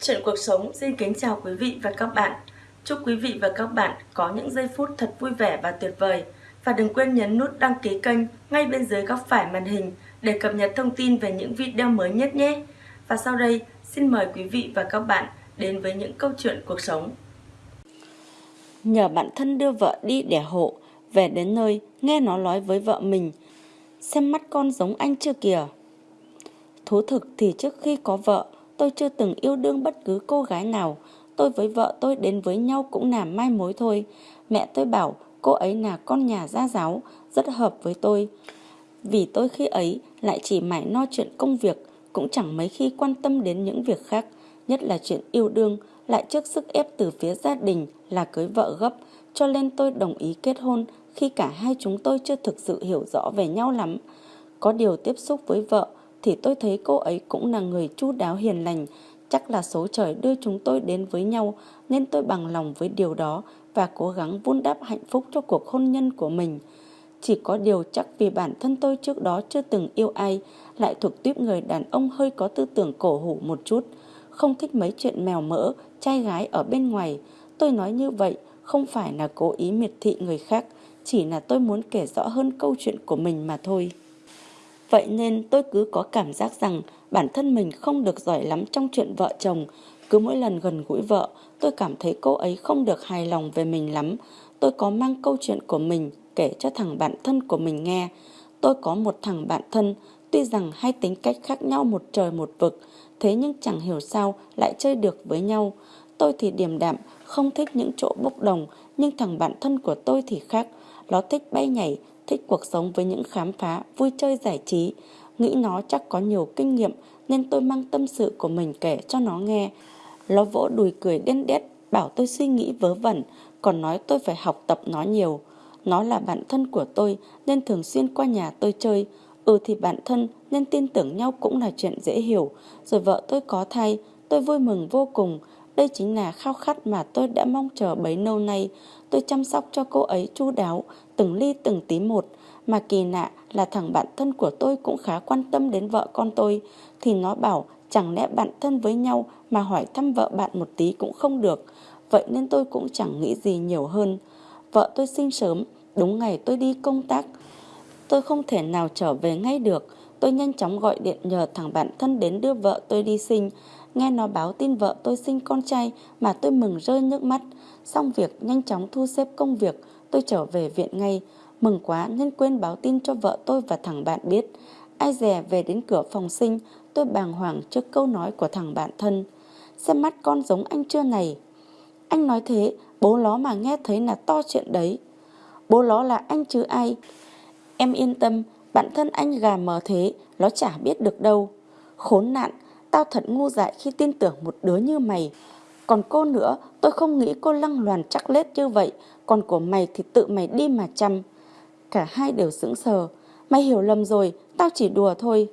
Chuyện cuộc sống xin kính chào quý vị và các bạn. Chúc quý vị và các bạn có những giây phút thật vui vẻ và tuyệt vời. Và đừng quên nhấn nút đăng ký kênh ngay bên dưới góc phải màn hình để cập nhật thông tin về những video mới nhất nhé. Và sau đây, xin mời quý vị và các bạn đến với những câu chuyện cuộc sống. Nhờ bạn thân đưa vợ đi đẻ hộ, về đến nơi nghe nó nói với vợ mình, xem mắt con giống anh chưa kìa. Thú thực thì trước khi có vợ, tôi chưa từng yêu đương bất cứ cô gái nào. Tôi với vợ tôi đến với nhau cũng là mai mối thôi. Mẹ tôi bảo cô ấy là con nhà gia giáo, rất hợp với tôi. Vì tôi khi ấy lại chỉ mải no chuyện công việc, cũng chẳng mấy khi quan tâm đến những việc khác, nhất là chuyện yêu đương, lại trước sức ép từ phía gia đình là cưới vợ gấp, cho nên tôi đồng ý kết hôn khi cả hai chúng tôi chưa thực sự hiểu rõ về nhau lắm. Có điều tiếp xúc với vợ, thì tôi thấy cô ấy cũng là người chu đáo hiền lành. Chắc là số trời đưa chúng tôi đến với nhau nên tôi bằng lòng với điều đó và cố gắng vun đắp hạnh phúc cho cuộc hôn nhân của mình. Chỉ có điều chắc vì bản thân tôi trước đó chưa từng yêu ai, lại thuộc tuyếp người đàn ông hơi có tư tưởng cổ hủ một chút, không thích mấy chuyện mèo mỡ, trai gái ở bên ngoài. Tôi nói như vậy không phải là cố ý miệt thị người khác, chỉ là tôi muốn kể rõ hơn câu chuyện của mình mà thôi. Vậy nên tôi cứ có cảm giác rằng bản thân mình không được giỏi lắm trong chuyện vợ chồng. Cứ mỗi lần gần gũi vợ, tôi cảm thấy cô ấy không được hài lòng về mình lắm. Tôi có mang câu chuyện của mình kể cho thằng bạn thân của mình nghe. Tôi có một thằng bạn thân, tuy rằng hai tính cách khác nhau một trời một vực, thế nhưng chẳng hiểu sao lại chơi được với nhau. Tôi thì điềm đạm, không thích những chỗ bốc đồng, nhưng thằng bạn thân của tôi thì khác. Nó thích bay nhảy, thích cuộc sống với những khám phá, vui chơi giải trí. Nghĩ nó chắc có nhiều kinh nghiệm nên tôi mang tâm sự của mình kể cho nó nghe. Nó vỗ đùi cười đen đét, bảo tôi suy nghĩ vớ vẩn, còn nói tôi phải học tập nó nhiều. Nó là bạn thân của tôi nên thường xuyên qua nhà tôi chơi. Ừ thì bạn thân nên tin tưởng nhau cũng là chuyện dễ hiểu. Rồi vợ tôi có thai, tôi vui mừng vô cùng. Đây chính là khao khát mà tôi đã mong chờ bấy lâu nay. Tôi chăm sóc cho cô ấy chu đáo, từng ly từng tí một. Mà kỳ lạ là thằng bạn thân của tôi cũng khá quan tâm đến vợ con tôi. Thì nó bảo chẳng lẽ bạn thân với nhau mà hỏi thăm vợ bạn một tí cũng không được. Vậy nên tôi cũng chẳng nghĩ gì nhiều hơn. Vợ tôi sinh sớm, đúng ngày tôi đi công tác. Tôi không thể nào trở về ngay được. Tôi nhanh chóng gọi điện nhờ thằng bạn thân đến đưa vợ tôi đi sinh. Nghe nó báo tin vợ tôi sinh con trai mà tôi mừng rơi nước mắt. Xong việc nhanh chóng thu xếp công việc, tôi trở về viện ngay. Mừng quá nên quên báo tin cho vợ tôi và thằng bạn biết. Ai dè về đến cửa phòng sinh, tôi bàng hoàng trước câu nói của thằng bạn thân. Xem mắt con giống anh chưa này. Anh nói thế, bố nó mà nghe thấy là to chuyện đấy. Bố nó là anh chứ ai. Em yên tâm, bản thân anh gà mờ thế, nó chả biết được đâu. Khốn nạn, tao thật ngu dại khi tin tưởng một đứa như mày. Còn cô nữa, tôi không nghĩ cô lăng loàn chắc lết như vậy, còn của mày thì tự mày đi mà chăm. Cả hai đều sững sờ. Mày hiểu lầm rồi, tao chỉ đùa thôi.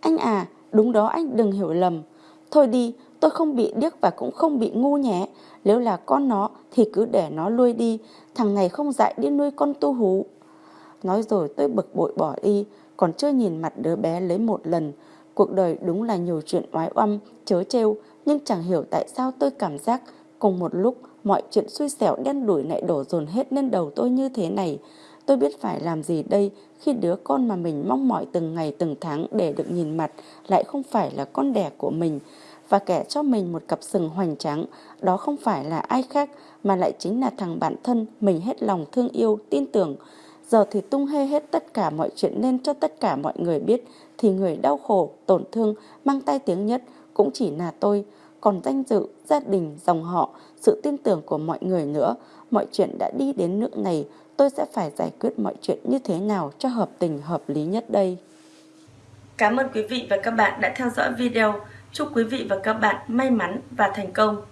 Anh à, đúng đó anh đừng hiểu lầm. Thôi đi, tôi không bị điếc và cũng không bị ngu nhé. Nếu là con nó thì cứ để nó nuôi đi, thằng này không dạy đi nuôi con tu hú. Nói rồi tôi bực bội bỏ đi, còn chưa nhìn mặt đứa bé lấy một lần. Cuộc đời đúng là nhiều chuyện oái oăm, chớ trêu, nhưng chẳng hiểu tại sao tôi cảm giác cùng một lúc mọi chuyện xui xẻo đen đuổi lại đổ dồn hết lên đầu tôi như thế này. Tôi biết phải làm gì đây khi đứa con mà mình mong mỏi từng ngày từng tháng để được nhìn mặt lại không phải là con đẻ của mình và kẻ cho mình một cặp sừng hoành tráng đó không phải là ai khác mà lại chính là thằng bạn thân mình hết lòng thương yêu, tin tưởng. Giờ thì tung hê hết tất cả mọi chuyện lên cho tất cả mọi người biết thì người đau khổ, tổn thương, mang tay tiếng nhất cũng chỉ là tôi. Còn danh dự, gia đình, dòng họ, sự tin tưởng của mọi người nữa, mọi chuyện đã đi đến nước này, tôi sẽ phải giải quyết mọi chuyện như thế nào cho hợp tình hợp lý nhất đây. Cảm ơn quý vị và các bạn đã theo dõi video. Chúc quý vị và các bạn may mắn và thành công.